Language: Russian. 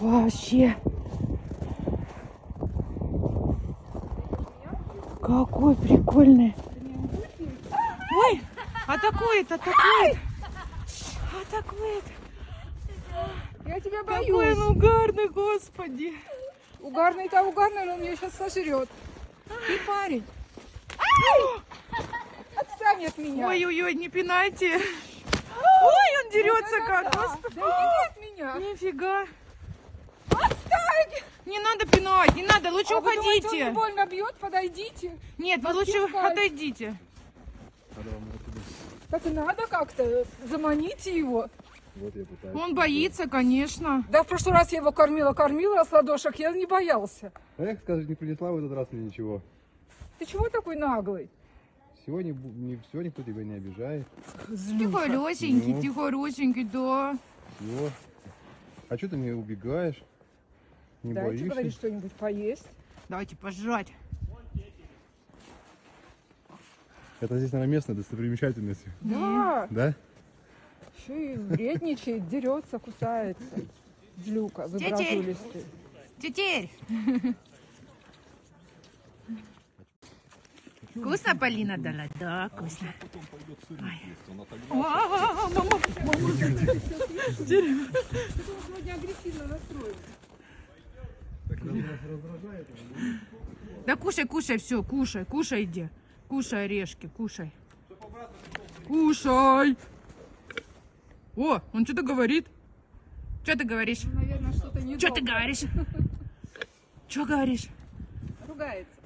Вообще. Какой прикольный. Ой, атакует, атакует. Атакует. Я тебя Какой боюсь. он угарный, господи. Угарный-то угарный, но он меня сейчас сожрет. Ты парень. Отстань от меня. Ой-ой-ой, не пинайте. Ой, он дерется как. Господи. Да от меня. Нифига. Не надо пинать, не надо, лучше А вы думаете, он уходите. больно бьет? Подойдите. Нет, вы Вас лучше пинать. отойдите. Так и надо как-то. Заманите его. Вот я пытаюсь. Он боится, конечно. Да в прошлый раз я его кормила, кормила с ладошек, я не боялся. Эх, скажешь, не принесла в этот раз мне ничего. Ты чего такой наглый? Сегодня, не, сегодня никто тебя не обижает. Тихоросенький, Ну. тихоросенький, да. Все. А что ты не убегаешь? Не Дайте, боишься? говорит, что-нибудь поесть. Давайте пожрать. Это здесь, наверное, местная достопримечательность. Да, Да? еще и вредничает, дерется, кусается. Злюка, выбразулистый. Тетерь. Вкусно Полина дала? Да, вкусно. Ой. А, мама. Сегодня агрессивно настроен. Да кушай, кушай, все, кушай, кушай, иди. Кушай орешки, кушай. Кушай. О, он что-то говорит. Что ты говоришь? Наверное, что-то не Что ты говоришь? Что говоришь? Ругается.